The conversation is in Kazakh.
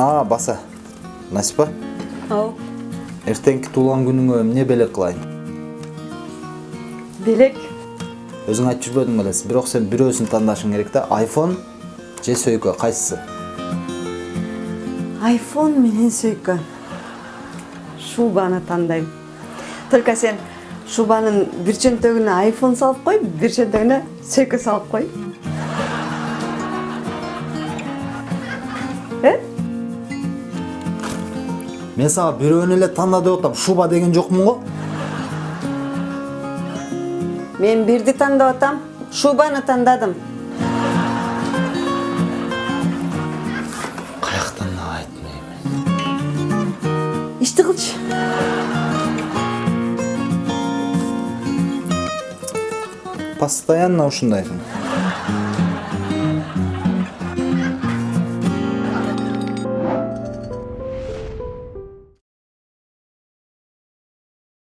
а баса насипа ау. Эртеңки туулган күнүңө эмне белек кылайын белек өзүң айтып жүрбөдүң белеси бирок сен бирөөсүн тандашың керек да айфон же сөйкө кайсысы айфон менен сөйкө шубаны тандайм только сен шубанын бир чөнтөгүнө айфон салып кой бир чөнтөгүнө сөйкө салып кой э? Мен сага бирөөнү эле танда деп атам шуба деген жокмун го мен бирди тандап атам шубаны тандадым каяктан айтмайм ишти кылчы постоянно ушундайсың